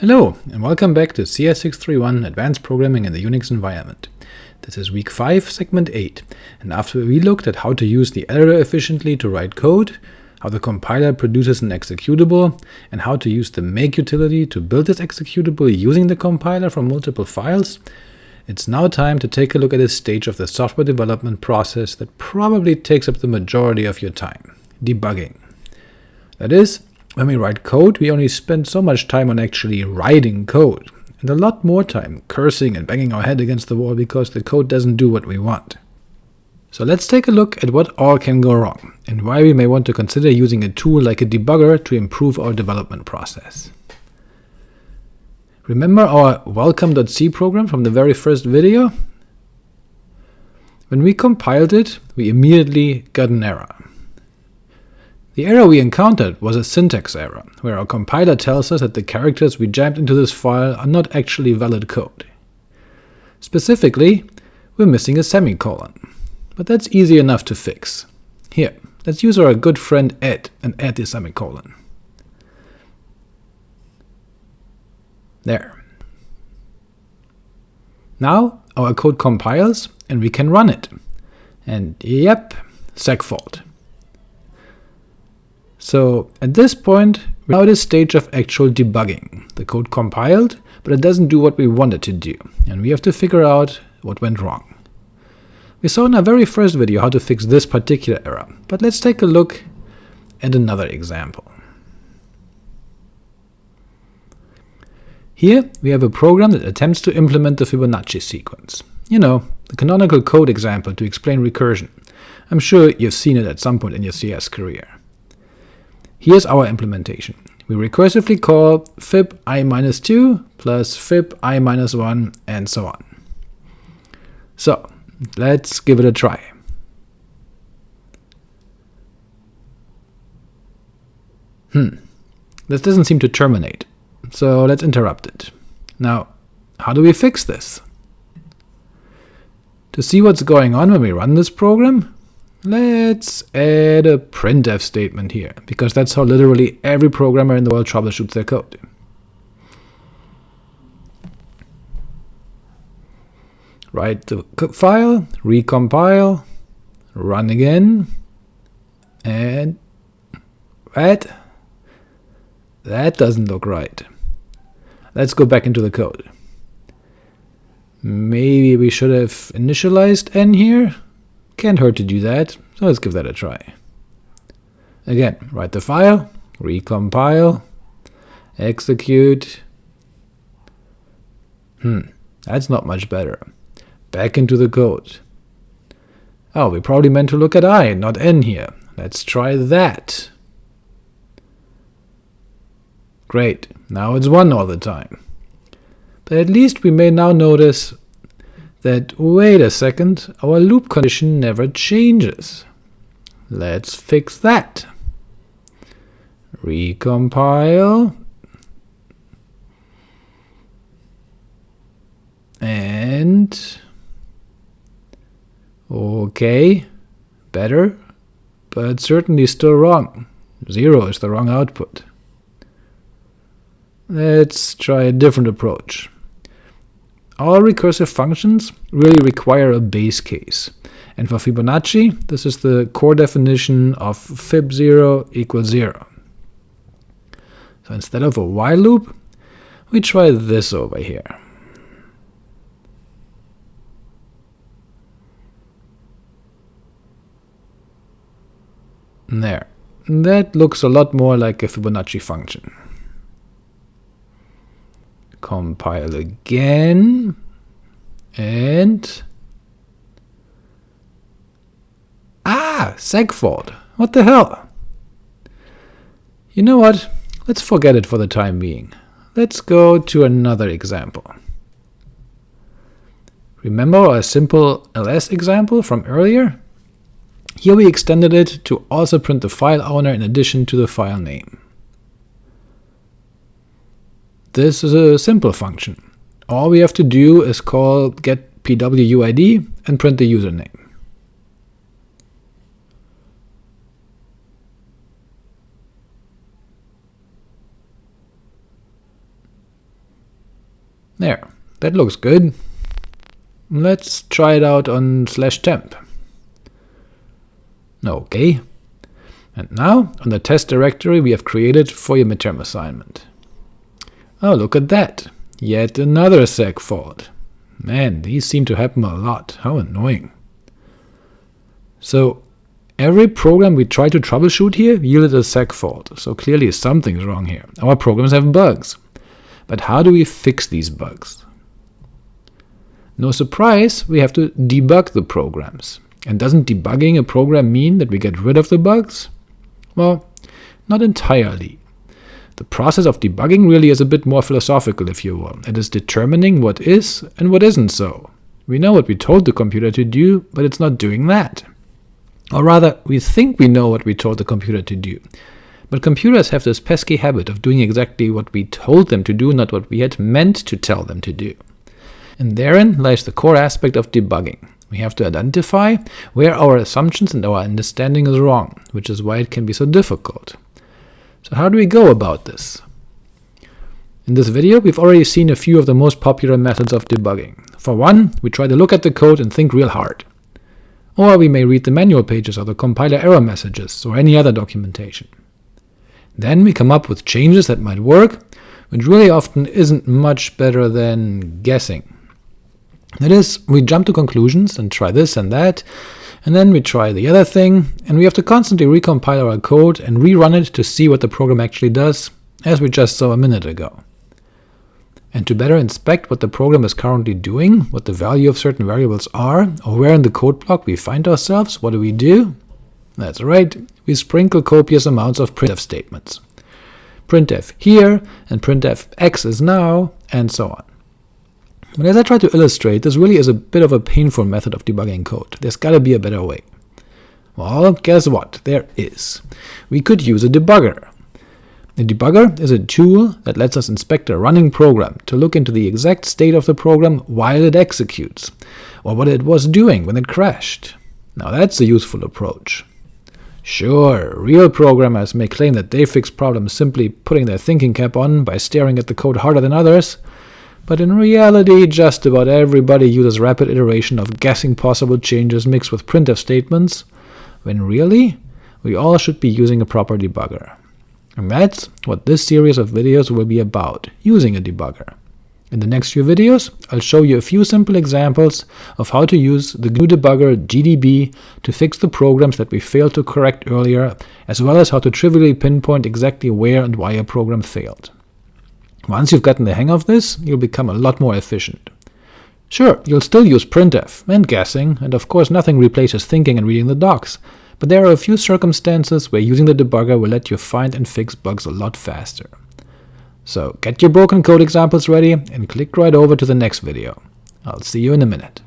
Hello, and welcome back to CS631 Advanced Programming in the Unix Environment. This is week 5, segment 8, and after we looked at how to use the editor efficiently to write code, how the compiler produces an executable, and how to use the make utility to build this executable using the compiler from multiple files, it's now time to take a look at a stage of the software development process that probably takes up the majority of your time – debugging. That is, when we write code, we only spend so much time on actually writing code, and a lot more time cursing and banging our head against the wall because the code doesn't do what we want. So let's take a look at what all can go wrong, and why we may want to consider using a tool like a debugger to improve our development process. Remember our welcome.c program from the very first video? When we compiled it, we immediately got an error. The error we encountered was a syntax error, where our compiler tells us that the characters we jammed into this file are not actually valid code. Specifically, we're missing a semicolon, but that's easy enough to fix. Here, let's use our good friend ed and add the semicolon. There. Now our code compiles and we can run it. And yep, segfault. So at this point, we're now at a stage of actual debugging. The code compiled, but it doesn't do what we want it to do, and we have to figure out what went wrong. We saw in our very first video how to fix this particular error, but let's take a look at another example. Here we have a program that attempts to implement the Fibonacci sequence. You know, the canonical code example to explain recursion. I'm sure you've seen it at some point in your CS career. Here's our implementation. We recursively call fib i-2 plus fib i-1 and so on. So let's give it a try. Hmm, this doesn't seem to terminate, so let's interrupt it. Now, how do we fix this? To see what's going on when we run this program, Let's add a printf statement here, because that's how literally every programmer in the world troubleshoots their code. Write the file, recompile, run again, and that, that doesn't look right. Let's go back into the code. Maybe we should have initialized n here? Can't hurt to do that, so let's give that a try. Again, write the file, recompile, execute. Hmm, that's not much better. Back into the code. Oh, we probably meant to look at i, not n here. Let's try that. Great, now it's 1 all the time. But at least we may now notice that, wait a second, our loop condition never changes. Let's fix that. Recompile. And... ok, better, but certainly still wrong. 0 is the wrong output. Let's try a different approach. All recursive functions really require a base case, and for Fibonacci, this is the core definition of fib0 equals 0. So instead of a while loop, we try this over here. There. That looks a lot more like a Fibonacci function. Compile again, and... Ah, segfault. What the hell? You know what? Let's forget it for the time being. Let's go to another example. Remember our simple ls example from earlier? Here we extended it to also print the file owner in addition to the file name. This is a simple function. All we have to do is call getpwuid and print the username. There, that looks good. Let's try it out on slash temp. OK. And now, on the test directory we have created for your midterm assignment. Oh, look at that! Yet another seg fault. Man, these seem to happen a lot, how annoying. So, every program we try to troubleshoot here yielded a seg fault, so clearly something's wrong here. Our programs have bugs. But how do we fix these bugs? No surprise, we have to debug the programs. And doesn't debugging a program mean that we get rid of the bugs? Well, not entirely. The process of debugging really is a bit more philosophical, if you will. It is determining what is and what isn't so. We know what we told the computer to do, but it's not doing that. Or rather, we think we know what we told the computer to do, but computers have this pesky habit of doing exactly what we told them to do, not what we had meant to tell them to do. And therein lies the core aspect of debugging. We have to identify where our assumptions and our understanding is wrong, which is why it can be so difficult. So how do we go about this? In this video, we've already seen a few of the most popular methods of debugging. For one, we try to look at the code and think real hard. Or we may read the manual pages or the compiler error messages, or any other documentation. Then we come up with changes that might work, which really often isn't much better than guessing. That is, we jump to conclusions and try this and that, and then we try the other thing, and we have to constantly recompile our code and rerun it to see what the program actually does, as we just saw a minute ago. And to better inspect what the program is currently doing, what the value of certain variables are, or where in the code block we find ourselves, what do we do? That's right, we sprinkle copious amounts of printf statements. printf here, and printf x is now, and so on. But as I try to illustrate, this really is a bit of a painful method of debugging code. There's gotta be a better way. Well, guess what? There is. We could use a debugger. A debugger is a tool that lets us inspect a running program to look into the exact state of the program while it executes, or what it was doing when it crashed. Now that's a useful approach. Sure, real programmers may claim that they fix problems simply putting their thinking cap on by staring at the code harder than others, but in reality just about everybody uses rapid iteration of guessing possible changes mixed with printf statements, when really, we all should be using a proper debugger. And that's what this series of videos will be about, using a debugger. In the next few videos, I'll show you a few simple examples of how to use the GNU debugger GDB to fix the programs that we failed to correct earlier, as well as how to trivially pinpoint exactly where and why a program failed. Once you've gotten the hang of this, you'll become a lot more efficient. Sure, you'll still use printf, and guessing, and of course nothing replaces thinking and reading the docs, but there are a few circumstances where using the debugger will let you find and fix bugs a lot faster. So get your broken code examples ready, and click right over to the next video. I'll see you in a minute.